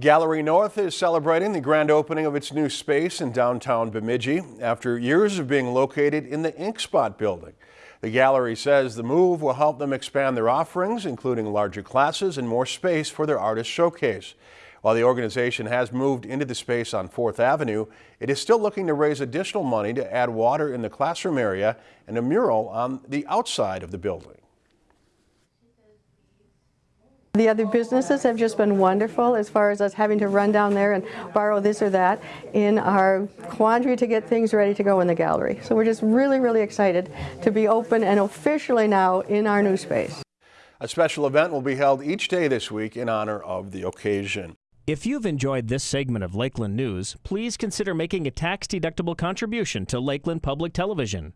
Gallery North is celebrating the grand opening of its new space in downtown Bemidji after years of being located in the Ink Spot building. The gallery says the move will help them expand their offerings, including larger classes and more space for their artist showcase. While the organization has moved into the space on 4th Avenue, it is still looking to raise additional money to add water in the classroom area and a mural on the outside of the building. The other businesses have just been wonderful as far as us having to run down there and borrow this or that in our quandary to get things ready to go in the gallery. So we're just really, really excited to be open and officially now in our new space. A special event will be held each day this week in honor of the occasion. If you've enjoyed this segment of Lakeland News, please consider making a tax-deductible contribution to Lakeland Public Television.